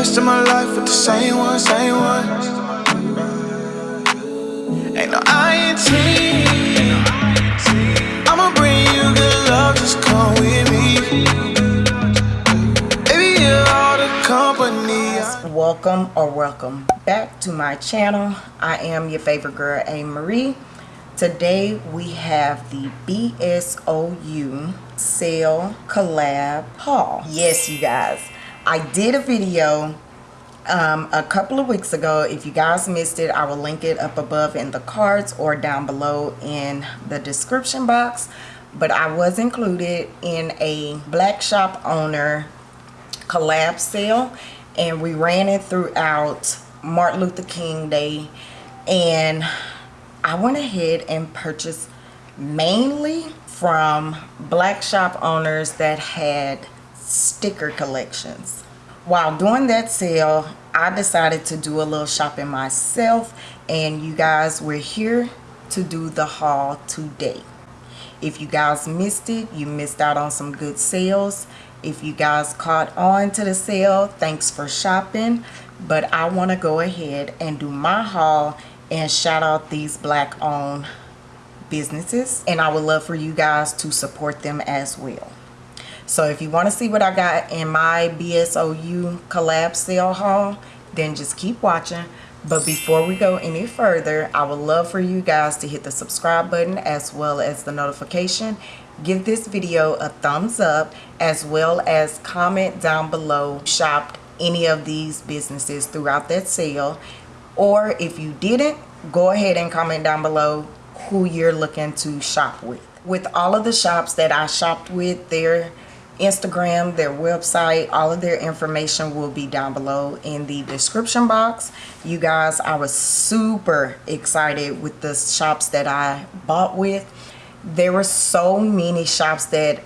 rest of my life with the same one, same one. Ain't no. I'ma bring you good love, just come with me. Baby, you're all the company. welcome or welcome back to my channel i am your favorite girl a marie today we have the bsou sale collab haul yes you guys i did a video um, a couple of weeks ago. If you guys missed it i will link it up above in the cards or down below in the description box. But i was included in a black shop owner collab sale and we ran it throughout Martin Luther King Day. And I went ahead and purchased mainly from black shop owners that had sticker collections. While doing that sale, I decided to do a little shopping myself and you guys were here to do the haul today. If you guys missed it, you missed out on some good sales if you guys caught on to the sale thanks for shopping but i want to go ahead and do my haul and shout out these black owned businesses and i would love for you guys to support them as well so if you want to see what i got in my bsou collab sale haul then just keep watching. But before we go any further i would love for you guys to hit the subscribe button as well as the notification. Give this video a thumbs up as well as comment down below shopped any of these businesses throughout that sale. Or if you didn't go ahead and comment down below who you're looking to shop with. With all of the shops that I shopped with their Instagram their website all of their information will be down below in the description box. You guys I was super excited with the shops that I bought with. There were so many shops that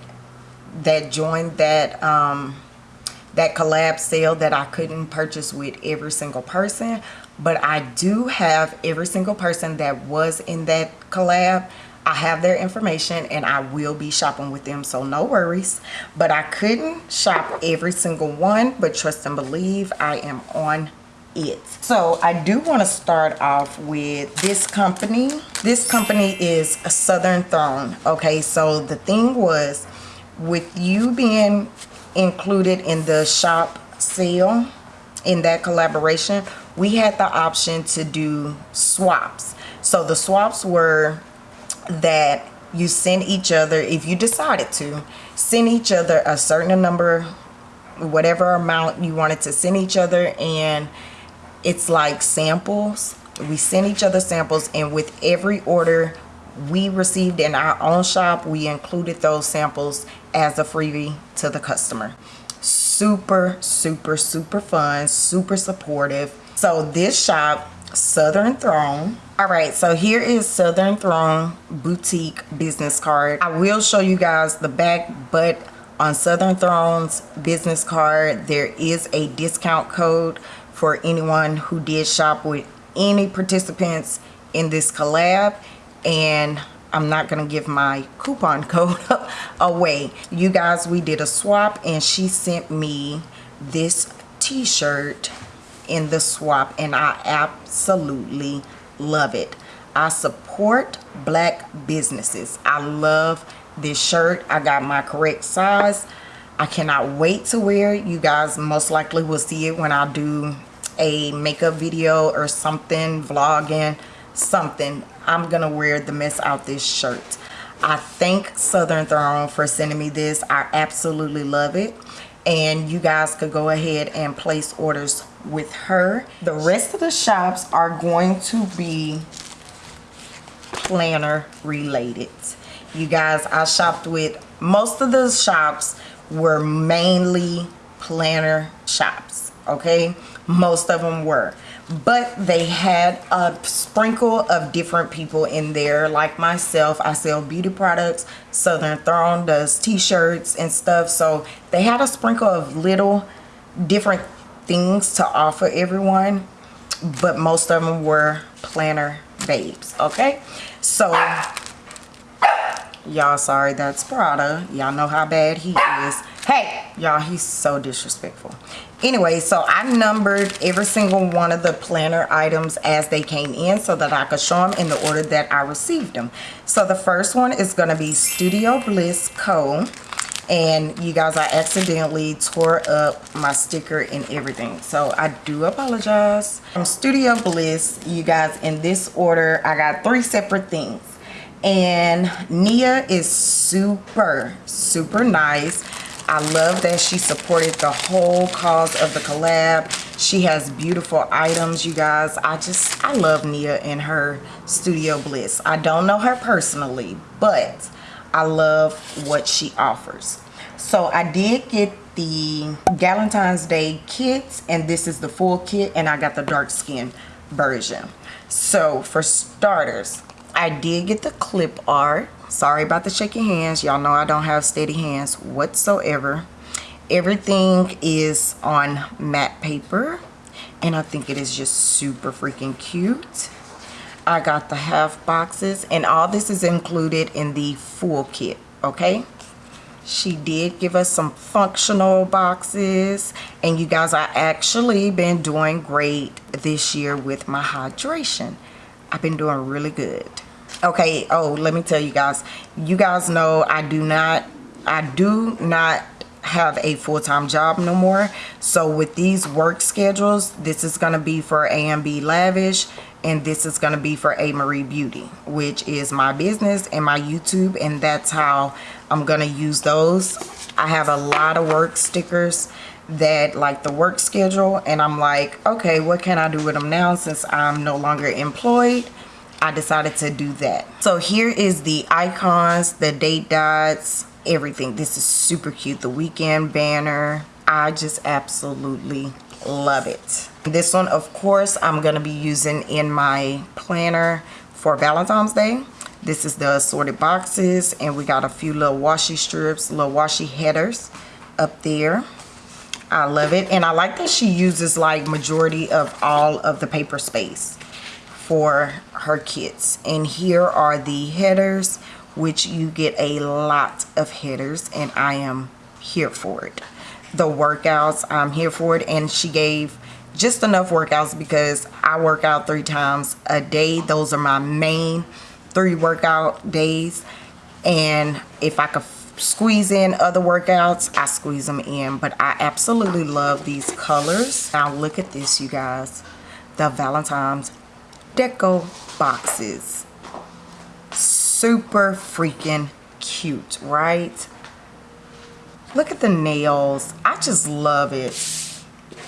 that joined that um, that collab sale that I couldn't purchase with every single person. But I do have every single person that was in that collab I have their information and I will be shopping with them so no worries. But I couldn't shop every single one but trust and believe I am on it. So i do want to start off with this company. This company is a southern throne okay? So the thing was with you being included in the shop sale in that collaboration we had the option to do swaps. So the swaps were that you send each other if you decided to send each other a certain number whatever amount you wanted to send each other and it's like samples. We send each other samples and with every order we received in our own shop we included those samples as a freebie to the customer. Super super super fun super supportive. So this shop southern throne all right so here is southern throne boutique business card i will show you guys the back but on southern throne's business card there is a discount code for anyone who did shop with any participants in this collab and I'm not going to give my coupon code away. You guys, we did a swap and she sent me this t-shirt in the swap and I absolutely love it. I support black businesses. I love this shirt. I got my correct size. I cannot wait to wear it. You guys most likely will see it when I do a makeup video or something, vlogging, something. I'm to wear the mess out this shirt. I thank Southern Throne for sending me this. I absolutely love it. And you guys could go ahead and place orders with her. The rest of the shops are going to be planner related. You guys, I shopped with most of the shops were mainly planner shops okay most of them were but they had a sprinkle of different people in there like myself i sell beauty products southern throne does t-shirts and stuff so they had a sprinkle of little different things to offer everyone but most of them were planner babes okay so Y'all sorry, that's Prada. Y'all know how bad he is. Hey, y'all, he's so disrespectful. Anyway, so I numbered every single one of the planner items as they came in so that I could show them in the order that I received them. So the first one is going to be Studio Bliss Co and you guys I accidentally tore up my sticker and everything. So I do apologize. From Studio Bliss you guys in this order. I got three separate things. And Nia is super super nice. I love that she supported the whole cause of the collab. She has beautiful items you guys. I just I love Nia and her Studio Bliss. I don't know her personally but I love what she offers. So I did get the Valentine's Day kits and this is the full kit and I got the dark skin version. So for starters, I did get the clip art. Sorry about the shaky hands. Y'all know I don't have steady hands whatsoever. Everything is on matte paper and I think it is just super freaking cute. I got the half boxes and all this is included in the full kit okay? She did give us some functional boxes and you guys I actually been doing great this year with my hydration. I've been doing really good. Okay oh let me tell you guys you guys know I do not I do not have a full-time job no more. So with these work schedules this is going to be for AMB Lavish and this is going to be for A Marie Beauty which is my business and my YouTube and that's how I'm going to use those. I have a lot of work stickers that like the work schedule and I'm like okay what can I do with them now since I'm no longer employed? I decided to do that. So here is the icons the date dots everything. This is super cute the weekend banner. I just absolutely love it this one, of course, I'm going to be using in my planner for Valentine's Day. This is the assorted boxes, and we got a few little washi strips, little washi headers up there. I love it, and I like that she uses like majority of all of the paper space for her kits. And here are the headers, which you get a lot of headers, and I am here for it. The workouts, I'm here for it, and she gave just enough workouts because I work out three times a day. Those are my main three workout days. And if I could squeeze in other workouts, I squeeze them in. But I absolutely love these colors. Now look at this, you guys. The Valentine's Deco boxes. Super freaking cute, right? Look at the nails. I just love it.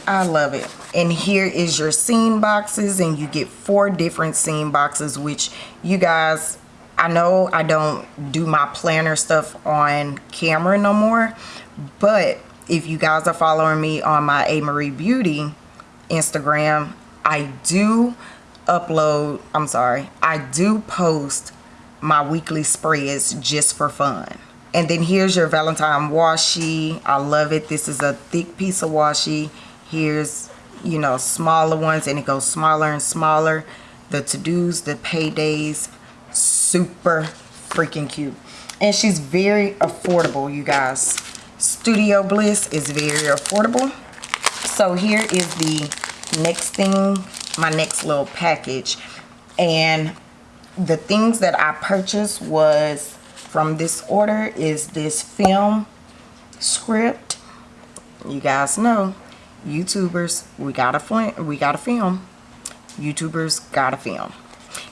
I love it. And here is your scene boxes and you get four different scene boxes which you guys, I know I don't do my planner stuff on camera no more. But if you guys are following me on my A. Marie Beauty Instagram, I do upload, I'm sorry, I do post my weekly spreads just for fun. And then here's your Valentine washi. I love it. This is a thick piece of washi. Here's you know smaller ones and it goes smaller and smaller. The to-dos the paydays super freaking cute. And she's very affordable you guys. Studio bliss is very affordable. So here is the next thing my next little package. And the things that i purchased was from this order is this film script you guys know YouTubers, we got a film. We gotta film. YouTubers got a film.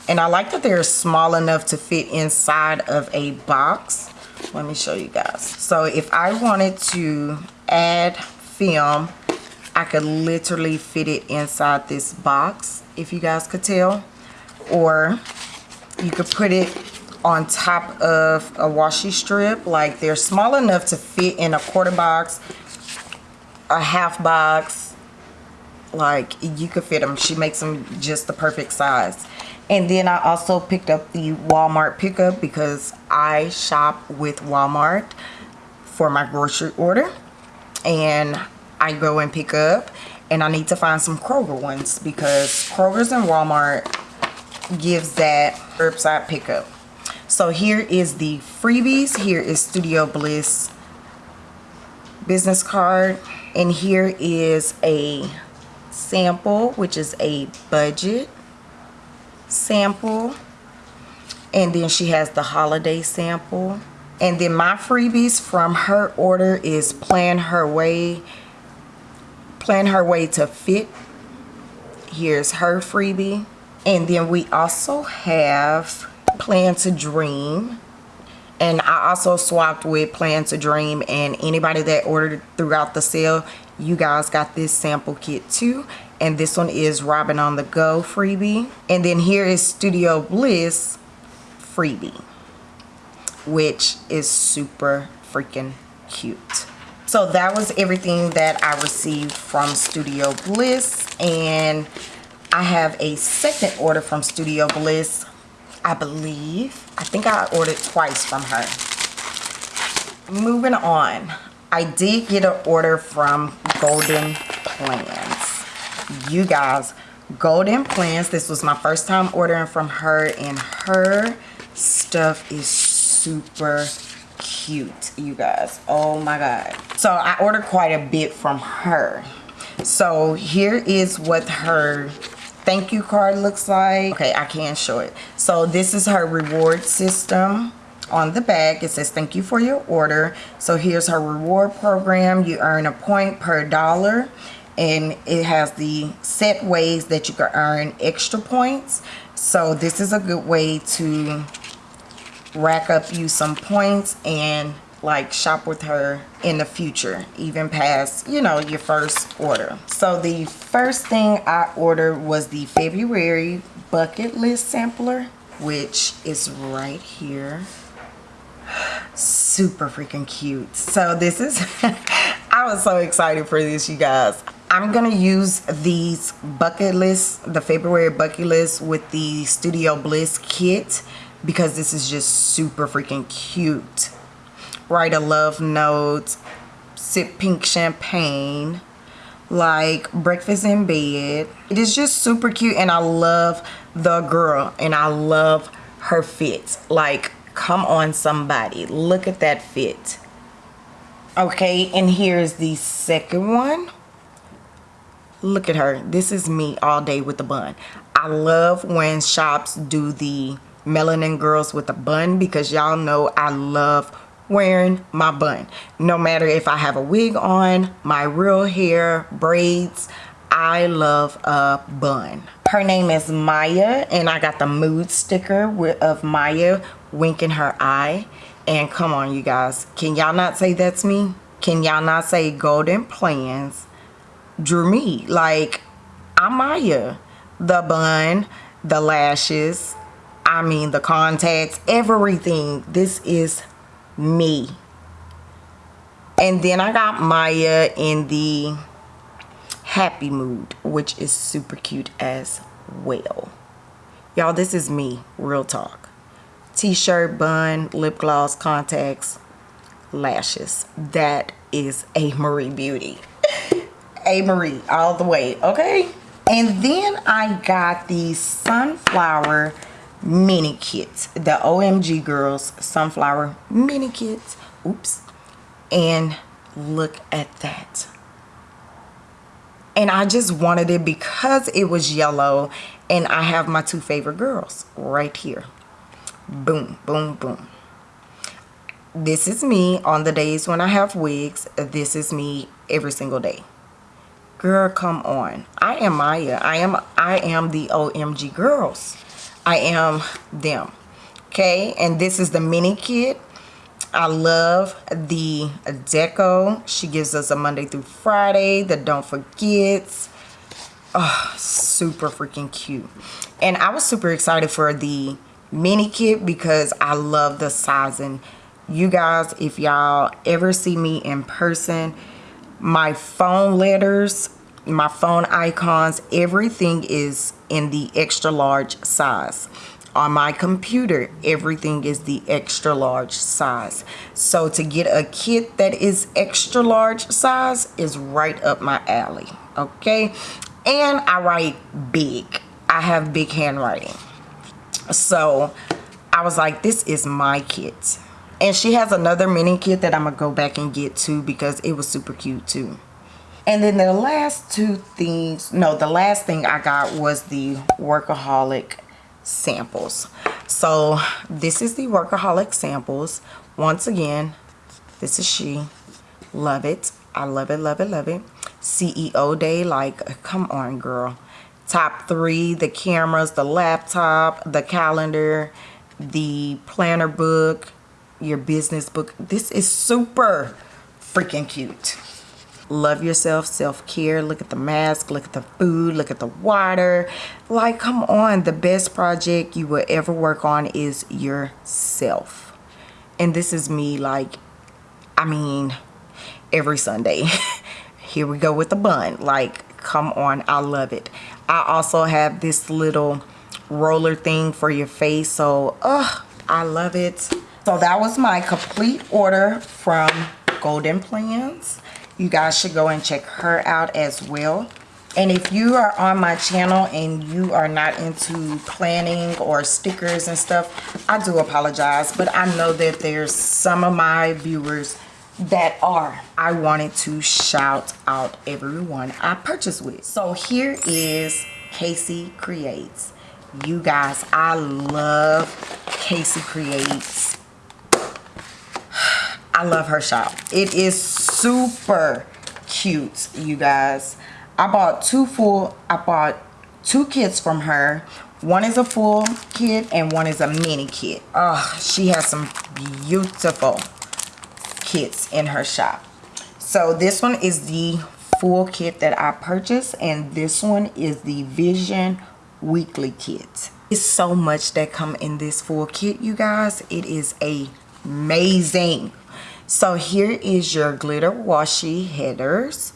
And I like that they're small enough to fit inside of a box. Let me show you guys. So if I wanted to add film, I could literally fit it inside this box, if you guys could tell. Or you could put it on top of a washi strip. Like they're small enough to fit in a quarter box a half box. Like you could fit them she makes them just the perfect size. And then I also picked up the Walmart pickup because I shop with Walmart for my grocery order. And I go and pick up and I need to find some Kroger ones because Kroger's and Walmart gives that curbside pickup so here is the freebies. Here is studio bliss business card. And here is a sample which is a budget sample. And then she has the holiday sample. And then my freebies from her order is plan her way plan her way to fit. Here's her freebie. And then we also have plan to dream. And I also swapped with plan to dream and anybody that ordered throughout the sale you guys got this sample kit too. And this one is Robin on the Go freebie. And then here is Studio Bliss freebie which is super freaking cute. So that was everything that I received from Studio Bliss. And I have a second order from Studio Bliss I believe I think I ordered twice from her. Moving on I did get an order from Golden Plans you guys Golden Plans this was my first time ordering from her and her stuff is super cute you guys. Oh my god. So i ordered quite a bit from her. So here is what her thank you card looks like. Okay i can't show it. So this is her reward system. On the back it says thank you for your order. So here's her reward program. You earn a point per dollar and it has the set ways that you can earn extra points. So this is a good way to rack up you some points and like shop with her in the future even past you know your first order. So the first thing i ordered was the february bucket list sampler which is right here. Super freaking cute. So this is i was so excited for this you guys. I'm gonna use these bucket lists the february bucket list with the studio bliss kit because this is just super freaking cute. Write a love note, sip pink champagne, like breakfast in bed. It is just super cute and I love the girl and I love her fit. Like, come on somebody, look at that fit. Okay, and here's the second one. Look at her. This is me all day with the bun. I love when shops do the melanin girls with a bun because y'all know I love wearing my bun. No matter if I have a wig on my real hair braids I love a bun. Her name is Maya and I got the mood sticker of Maya winking her eye. And come on you guys can y'all not say that's me? Can y'all not say golden plans drew me? Like I'm Maya. The bun the lashes I mean the contacts, everything. This is me. And then I got Maya in the happy mood, which is super cute as well. Y'all, this is me, real talk. T-shirt, bun, lip gloss, contacts, lashes. That is a Marie Beauty. a Marie all the way, okay? And then I got the Sunflower mini kits. The omg girls sunflower mini kits. Oops. And look at that. And i just wanted it because it was yellow and i have my two favorite girls right here. Boom boom boom. This is me on the days when i have wigs. This is me every single day. Girl come on. I am maya. I am i am the omg girls I am them. Okay, and this is the mini kit. I love the deco. She gives us a Monday through Friday, the don't forgets. Oh, super freaking cute. And I was super excited for the mini kit because I love the sizing. You guys, if y'all ever see me in person, my phone letters my phone icons everything is in the extra large size. On my computer everything is the extra large size. So to get a kit that is extra large size is right up my alley okay? And I write big. I have big handwriting. So I was like, this is my kit. And she has another mini kit that I'm going to go back and get too because it was super cute too. And then the last two things, no, the last thing I got was the Workaholic samples. So this is the Workaholic samples. Once again, this is she. Love it. I love it, love it, love it. CEO day, like, come on, girl. Top three, the cameras, the laptop, the calendar, the planner book, your business book. This is super freaking cute. Love yourself, self-care. Look at the mask, look at the food, look at the water. Like, come on. The best project you will ever work on is yourself. And this is me, like, I mean, every Sunday. Here we go with the bun. Like, come on. I love it. I also have this little roller thing for your face. So, oh, I love it. So that was my complete order from Golden Plans. You guys should go and check her out as well. And if you are on my channel and you are not into planning or stickers and stuff, I do apologize. But I know that there's some of my viewers that are. I wanted to shout out everyone I purchased with. So here is Casey Creates. You guys, I love Casey Creates. I love her shop. It is super cute, you guys. I bought two full, I bought two kits from her. One is a full kit and one is a mini kit. Oh, she has some beautiful kits in her shop. So this one is the full kit that I purchased and this one is the Vision Weekly Kit. It's so much that come in this full kit, you guys. It is amazing. So here is your glitter washi headers.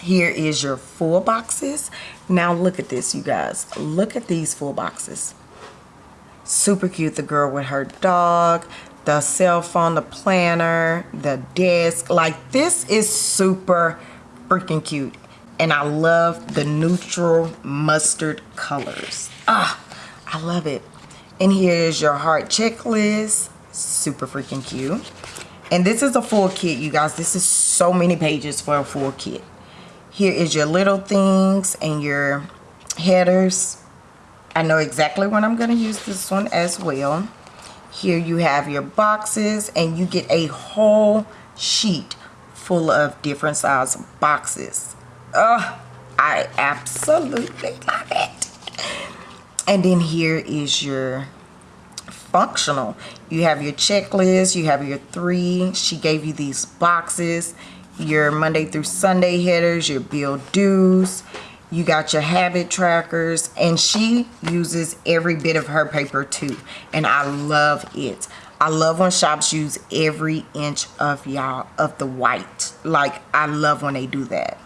Here is your full boxes. Now look at this, you guys. Look at these full boxes. Super cute. The girl with her dog the cell phone, the planner, the desk. Like this is super freaking cute. And I love the neutral mustard colors. Ah, I love it. And here's your heart checklist. Super freaking cute. And this is a full kit, you guys. This is so many pages for a full kit. Here is your little things and your headers. I know exactly when I'm going to use this one as well. Here you have your boxes and you get a whole sheet full of different size boxes. Oh, I absolutely love it. And then here is your functional. You have your checklist, you have your three. She gave you these boxes, your Monday through Sunday headers, your bill dues, you got your habit trackers and she uses every bit of her paper too and i love it i love when shops use every inch of y'all of the white like i love when they do that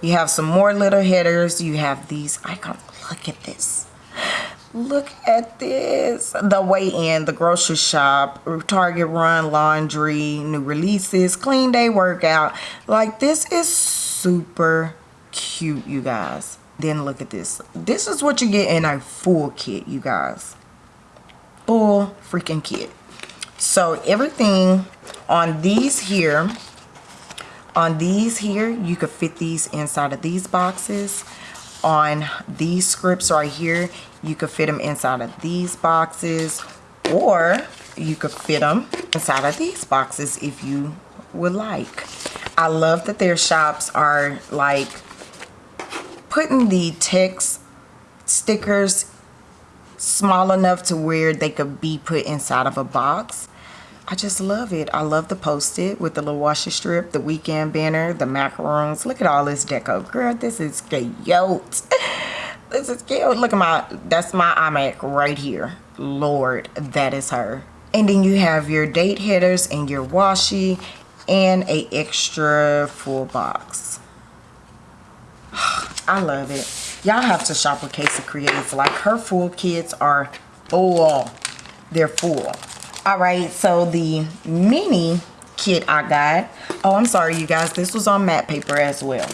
you have some more little headers you have these icons look at this look at this the way in the grocery shop target run laundry new releases clean day workout like this is super cute, you guys. Then look at this. This is what you get in a full kit, you guys. Full freaking kit. So everything on these here, on these here, you could fit these inside of these boxes. On these scripts right here, you could fit them inside of these boxes or you could fit them inside of these boxes if you would like. I love that their shops are like putting the text stickers small enough to where they could be put inside of a box. I just love it. I love the post-it with the little washi strip, the weekend banner, the macarons. Look at all this deco. Girl, this is cute. This is cute. Look at my, that's my iMac right here. Lord, that is her. And then you have your date headers and your washi and a extra full box. I love it. Y'all have to shop with Casey Creates. Like her full kits are full. They're full. All right, so the mini kit I got. Oh, I'm sorry, you guys. This was on matte paper as well.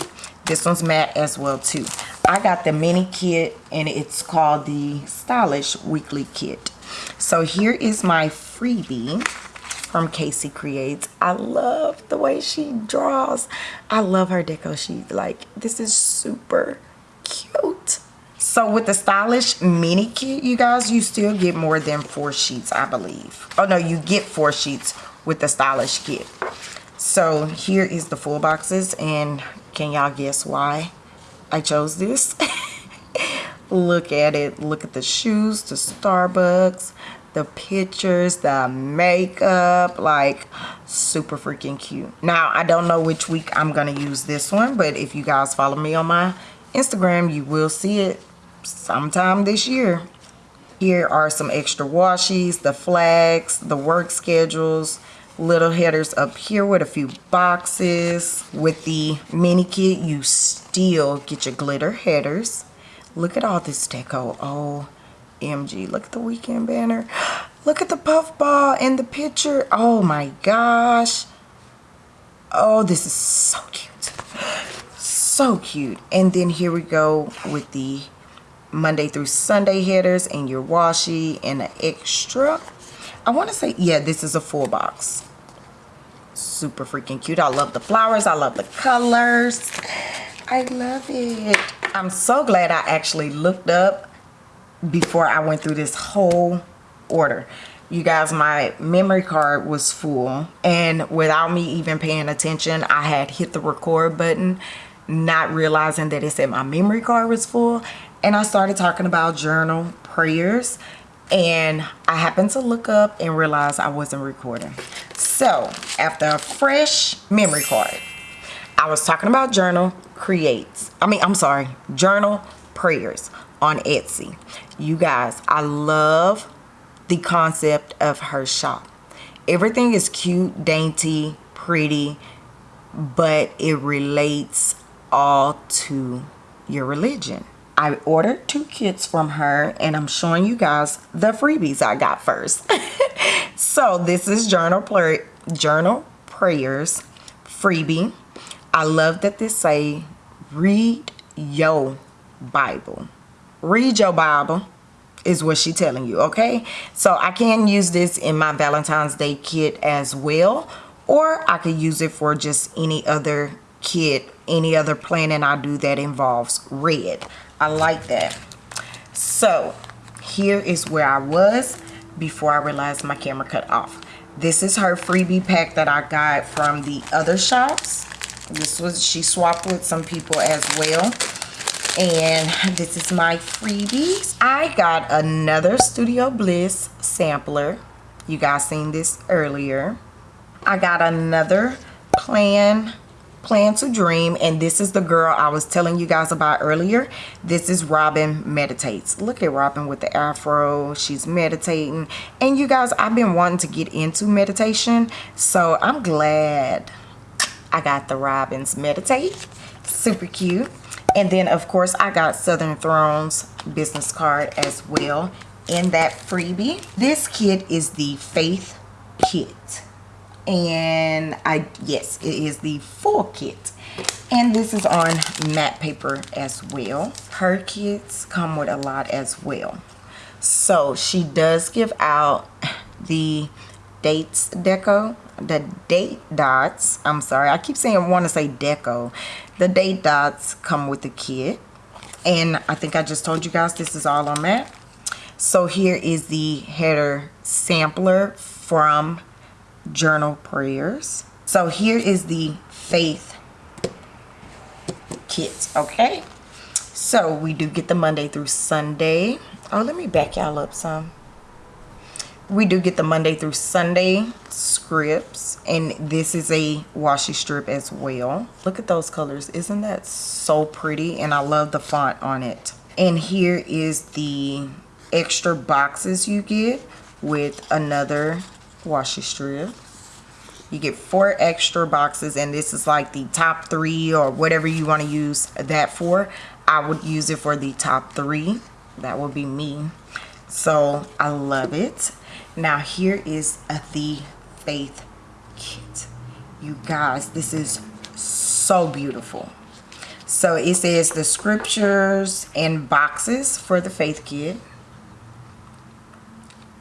This one's matte as well, too. I got the mini kit and it's called the Stylish Weekly Kit. So here is my freebie from Casey Creates. I love the way she draws. I love her deco sheet. Like, this is super cute. So with the Stylish Mini Kit, you guys, you still get more than four sheets, I believe. Oh, no, you get four sheets with the Stylish Kit. So here is the full boxes. And can y'all guess why I chose this? Look at it. Look at the shoes, the Starbucks, the pictures, the makeup, like super freaking cute. Now, I don't know which week I'm going to use this one, but if you guys follow me on my Instagram, you will see it sometime this year. Here are some extra washies, the flags, the work schedules, little headers up here with a few boxes. With the mini kit, you still get your glitter headers. Look at all this deco. Oh, MG. Look at the weekend banner. Look at the puff ball in the picture. Oh my gosh. Oh, this is so cute. So cute. And then here we go with the Monday through Sunday headers and your washi and an extra. I want to say, yeah, this is a full box. Super freaking cute. I love the flowers. I love the colors. I love it. I'm so glad I actually looked up before I went through this whole order. You guys, my memory card was full and without me even paying attention, I had hit the record button, not realizing that it said my memory card was full. And I started talking about journal prayers and I happened to look up and realize I wasn't recording. So after a fresh memory card, I was talking about journal creates. I mean, I'm sorry, journal prayers on Etsy. You guys, I love the concept of her shop. Everything is cute, dainty, pretty, but it relates all to your religion. I ordered two kits from her and I'm showing you guys the freebies I got first. so this is journal prayer, journal prayers freebie. I love that this say read your Bible read your Bible is what she telling you, okay? So I can use this in my Valentine's Day kit as well, or I could use it for just any other kit, any other planning I do that involves red. I like that. So here is where I was before I realized my camera cut off. This is her freebie pack that I got from the other shops. This was, she swapped with some people as well and this is my freebies i got another studio bliss sampler you guys seen this earlier i got another plan plan to dream and this is the girl i was telling you guys about earlier. This is robin meditates. Look at robin with the afro. She's meditating. And you guys i've been wanting to get into meditation so i'm glad i got the robins meditate. Super cute. And then, of course, I got Southern Thrones business card as well in that freebie. This kit is the Faith Kit. And I, yes, it is the full kit. And this is on matte paper as well. Her kits come with a lot as well. So she does give out the dates deco the date dots i'm sorry i keep saying i want to say deco the date dots come with the kit and i think i just told you guys this is all on matte so here is the header sampler from journal prayers. So here is the faith kit okay? So we do get the monday through sunday. Oh let me back y'all up some. We do get the Monday through Sunday scripts and this is a washi strip as well. Look at those colors. Isn't that so pretty? And I love the font on it. And here is the extra boxes you get with another washi strip. You get four extra boxes and this is like the top three or whatever you want to use that for. I would use it for the top three. That would be me. So I love it. Now here is a the faith kit. You guys this is so beautiful. So it says the scriptures and boxes for the faith kit.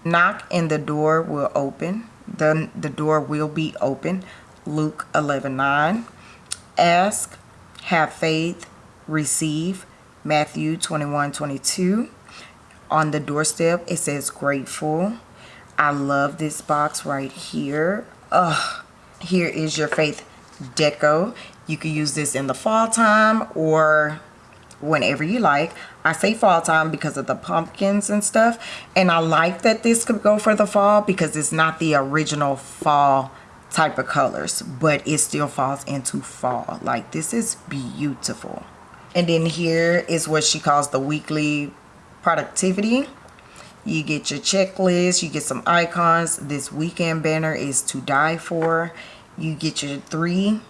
Knock and the door will open. The, the door will be open. Luke 11 9. Ask, have faith, receive. Matthew 21 22. On the doorstep, it says grateful. I love this box right here. Ugh. Here is your faith deco. You can use this in the fall time or whenever you like. I say fall time because of the pumpkins and stuff. And I like that this could go for the fall because it's not the original fall type of colors. But it still falls into fall. Like this is beautiful. And then here is what she calls the weekly productivity. You get your checklist. You get some icons. This weekend banner is to die for. You get your three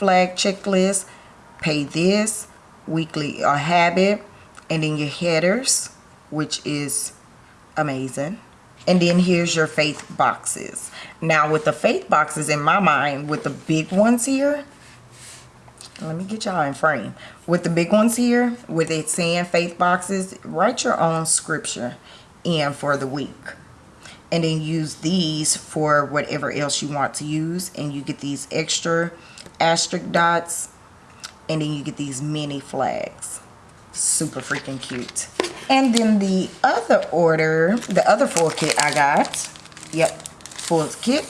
flag checklist, pay this, weekly a habit, and then your headers, which is amazing. And then here's your faith boxes. Now with the faith boxes in my mind, with the big ones here, let me get y'all in frame. With the big ones here, with it saying faith boxes, write your own scripture in for the week and then use these for whatever else you want to use and you get these extra asterisk dots and then you get these mini flags. Super freaking cute. And then the other order the other full kit I got yep full kit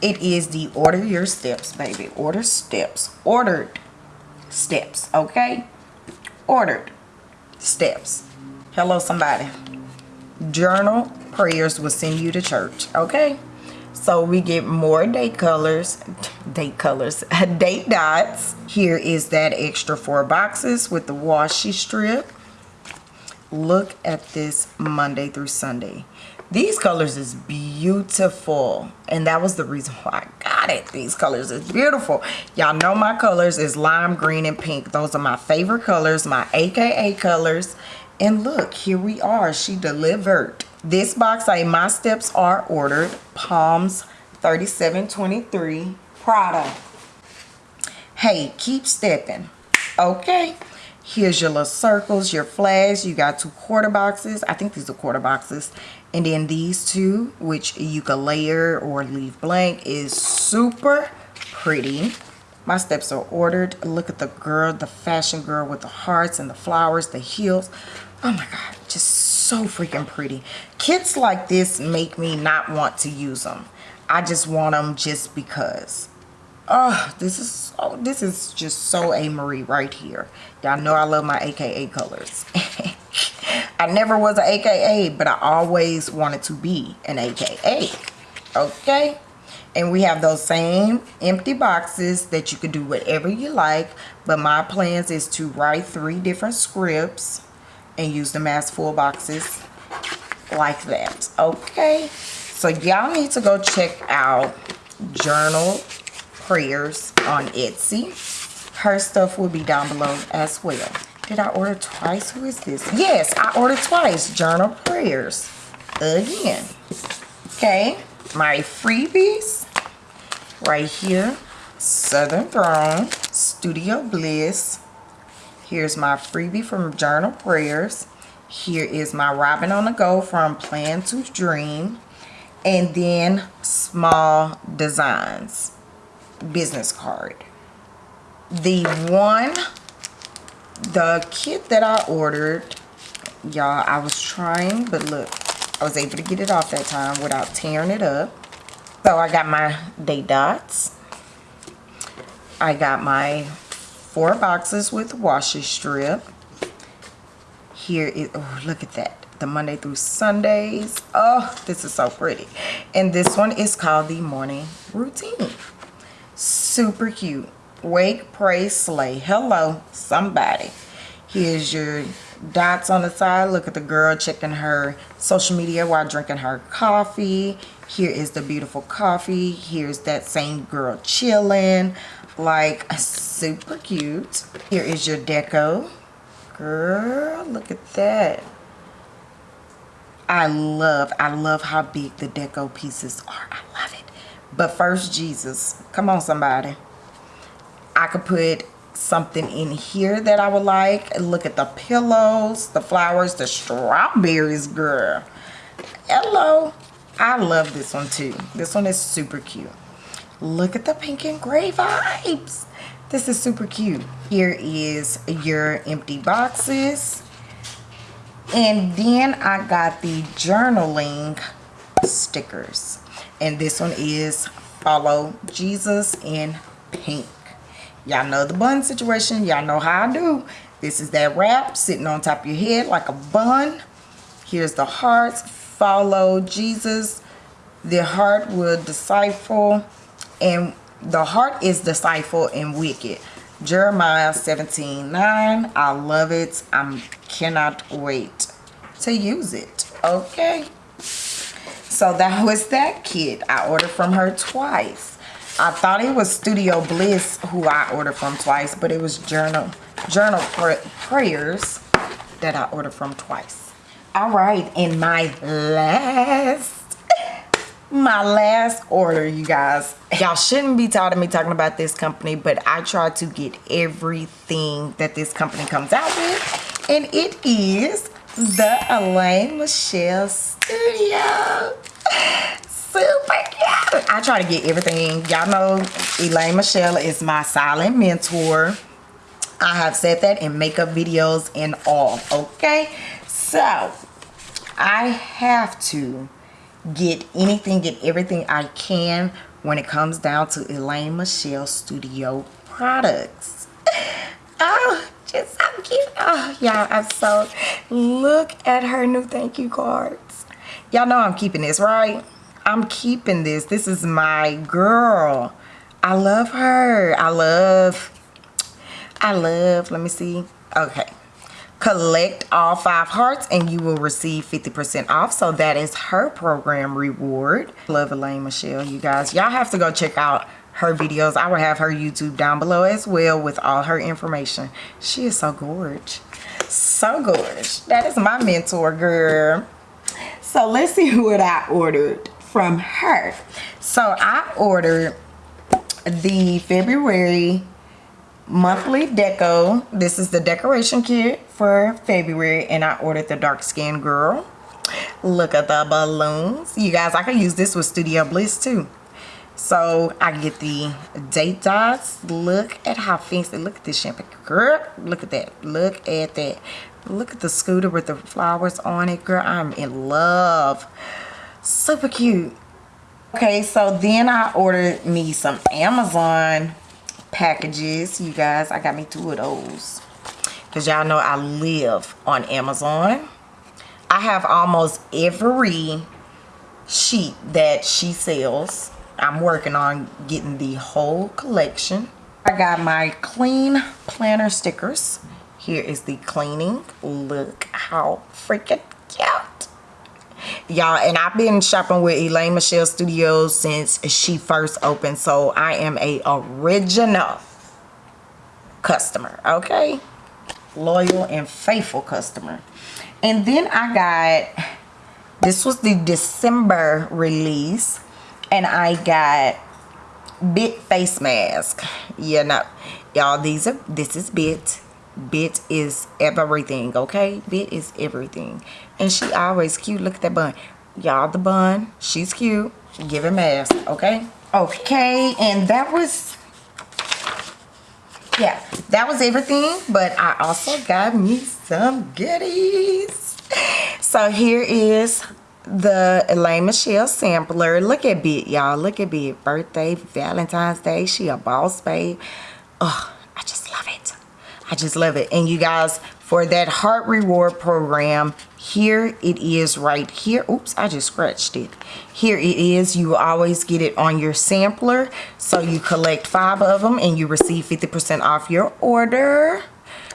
it is the order your steps baby. Order steps. Ordered steps okay? Ordered steps. Hello somebody. Journal prayers will send you to church okay so we get more date colors date colors date dots. Here is that extra four boxes with the washi strip. Look at this monday through sunday. These colors is beautiful and that was the reason why i got it. These colors is beautiful. Y'all know my colors is lime green and pink. Those are my favorite colors my aka colors and look, here we are. She delivered. This box say my steps are ordered. Psalms 3723 Prada. Hey, keep stepping. Okay. Here's your little circles, your flags. You got two quarter boxes. I think these are quarter boxes. And then these two, which you can layer or leave blank, is super pretty. My steps are ordered. Look at the girl, the fashion girl with the hearts and the flowers, the heels oh my god just so freaking pretty. Kits like this make me not want to use them i just want them just because. Oh this is oh this is just so a marie right here. Y'all know i love my aka colors. I never was an aka but i always wanted to be an aka okay? And we have those same empty boxes that you can do whatever you like but my plans is to write three different scripts and use them as full boxes like that okay? So y'all need to go check out journal prayers on etsy. Her stuff will be down below as well. Did i order twice? Who is this? Yes i ordered twice journal prayers again okay? My freebies right here southern throne studio bliss Here's my freebie from Journal Prayers. Here is my Robin on the Go from Plan to Dream. And then Small Designs business card. The one, the kit that I ordered, y'all, I was trying, but look, I was able to get it off that time without tearing it up. So I got my day dots. I got my four boxes with washi strip. Here is, oh, look at that. The Monday through Sundays. Oh, this is so pretty. And this one is called the Morning Routine. Super cute. Wake, pray, slay. Hello, somebody. Here's your dots on the side. Look at the girl checking her social media while drinking her coffee. Here is the beautiful coffee. Here's that same girl chilling like super cute here is your deco girl look at that i love i love how big the deco pieces are i love it but first jesus come on somebody i could put something in here that I would like. Look at the pillows, the flowers, the strawberries, girl. Hello. I love this one too. This one is super cute. Look at the pink and gray vibes. This is super cute. Here is your empty boxes. And then I got the journaling stickers. And this one is follow Jesus in pink. Y'all know the bun situation. Y'all know how I do. This is that wrap sitting on top of your head like a bun. Here's the hearts. Follow Jesus. The heart will decipher and the heart is deceitful and wicked. Jeremiah 17 9. I love it. I cannot wait to use it. Okay. So that was that kit. I ordered from her twice. I thought it was Studio Bliss who I ordered from twice, but it was Journal Journal Prayers that I ordered from twice. All right, and my last, my last order, you guys. Y'all shouldn't be tired of me talking about this company, but I try to get everything that this company comes out with, and it is the Elaine Michelle Studio super cute. I try to get everything. Y'all know Elaine Michelle is my silent mentor. I have said that in makeup videos and all, okay? So, I have to get anything, get everything I can when it comes down to Elaine Michelle Studio products. Oh, just so cute. Oh, y'all, I'm so... Look at her new thank you cards. Y'all know I'm keeping this, right? I'm keeping this. This is my girl. I love her. I love, I love, let me see. Okay. Collect all five hearts and you will receive 50% off. So that is her program reward. Love Elaine Michelle, you guys. Y'all have to go check out her videos. I will have her YouTube down below as well with all her information. She is so gorgeous. So gorgeous. That is my mentor, girl. So let's see what I ordered from her. So I ordered the February monthly deco. This is the decoration kit for February and I ordered the dark skin girl. Look at the balloons. You guys, I can use this with Studio Bliss too. So I get the date dots. Look at how fancy. Look at this shampoo. Girl, look at that. Look at that. Look at the scooter with the flowers on it. Girl, I'm in love super cute okay so then i ordered me some amazon packages you guys. I got me two of those. Because y'all know i live on amazon. I have almost every sheet that she sells. I'm working on getting the whole collection. I got my clean planner stickers. Here is the cleaning. Look how freaking cute y'all and i've been shopping with elaine michelle studios since she first opened so i am a original customer okay? Loyal and faithful customer. And then i got this was the december release and i got bit face mask. You know y'all these are this is bit bit is everything okay bit is everything and she always cute look at that bun y'all the bun she's cute give him ass okay okay and that was yeah that was everything but i also got me some goodies so here is the Elaine Michelle sampler. Look at Bit, y'all. Look at Bit. Birthday, Valentine's Day. She a boss babe. Oh, I just love it. I just love it. And you guys, for that heart reward program, here it is right here. Oops, I just scratched it. Here it is. You always get it on your sampler. So you collect five of them and you receive 50% off your order.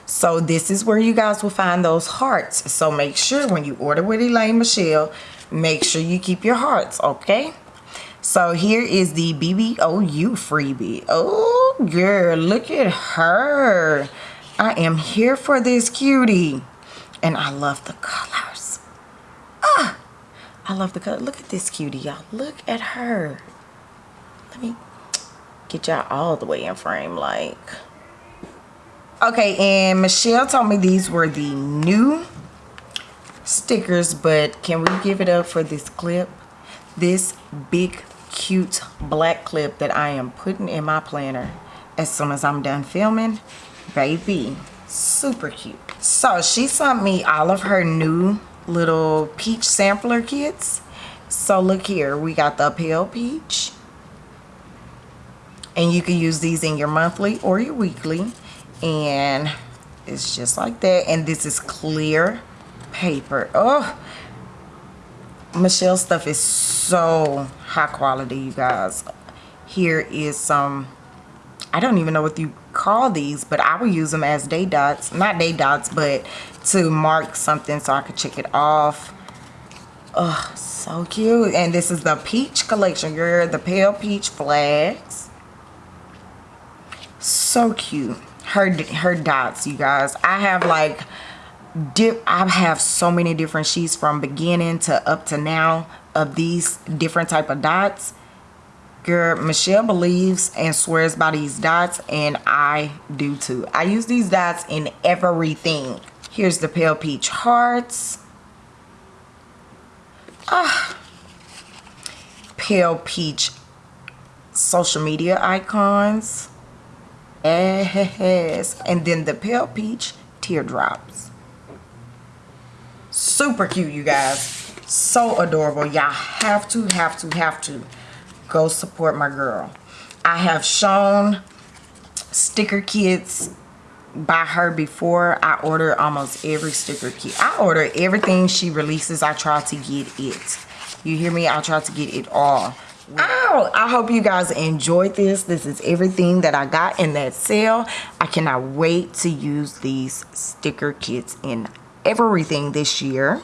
So this is where you guys will find those hearts. So make sure when you order with Elaine Michelle, make sure you keep your hearts, okay? So here is the BBOU freebie. Oh, girl, look at her. I am here for this cutie. And I love the colors. Ah, I love the color. Look at this cutie, y'all. Look at her. Let me get y'all all the way in frame. Like, Okay, and Michelle told me these were the new stickers, but can we give it up for this clip? This big, cute black clip that I am putting in my planner as soon as I'm done filming. Baby, super cute. So she sent me all of her new little peach sampler kits. So look here, we got the pale peach. And you can use these in your monthly or your weekly and it's just like that and this is clear paper oh Michelle stuff is so high quality you guys here is some I don't even know what you call these but I will use them as day dots not day dots but to mark something so I could check it off. Oh so cute. And this is the peach collection girl the pale peach flags. So cute. Her her dots you guys. I have like dip i have so many different sheets from beginning to up to now of these different type of dots girl michelle believes and swears by these dots and i do too i use these dots in everything here's the pale peach hearts ah pale peach social media icons Yes. And then the pale peach teardrops. Super cute, you guys. So adorable. Y'all have to, have to, have to go support my girl. I have shown sticker kits by her before. I order almost every sticker kit. I order everything she releases. I try to get it. You hear me? I try to get it all. Oh, I hope you guys enjoyed this. This is everything that I got in that sale. I cannot wait to use these sticker kits in everything this year.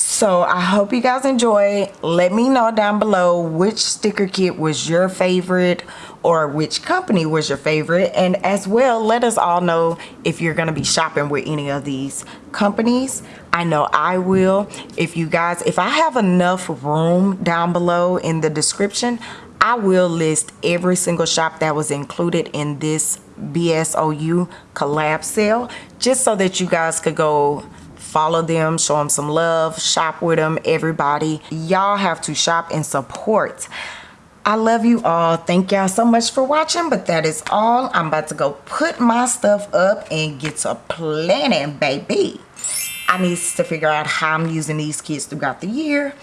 So I hope you guys enjoy. Let me know down below which sticker kit was your favorite or which company was your favorite. And as well let us all know if you're going to be shopping with any of these companies. I know i will. If you guys if i have enough room down below in the description i will list every single shop that was included in this bsou collab sale just so that you guys could go follow them show them some love shop with them everybody y'all have to shop and support I love you all. Thank y'all so much for watching, but that is all. I'm about to go put my stuff up and get to planning, baby. I need to figure out how I'm using these kits throughout the year.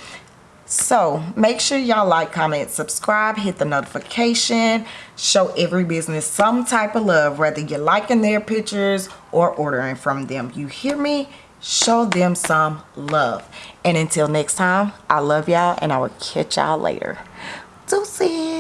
So make sure y'all like, comment, subscribe, hit the notification, show every business some type of love, whether you're liking their pictures or ordering from them. You hear me? Show them some love. And until next time, I love y'all and I will catch y'all later. Deuces.